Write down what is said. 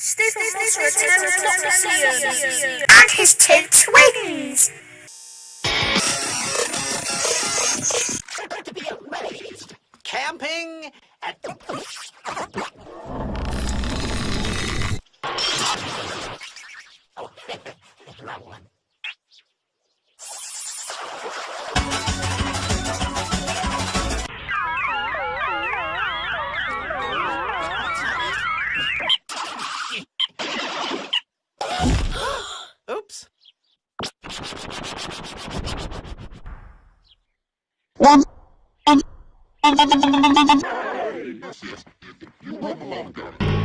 Stephen Foster attends Lyceum. and his two twins. to be amazed. Camping at the. Oh, wrong one. One. Yes, yes. You went along, Daddy.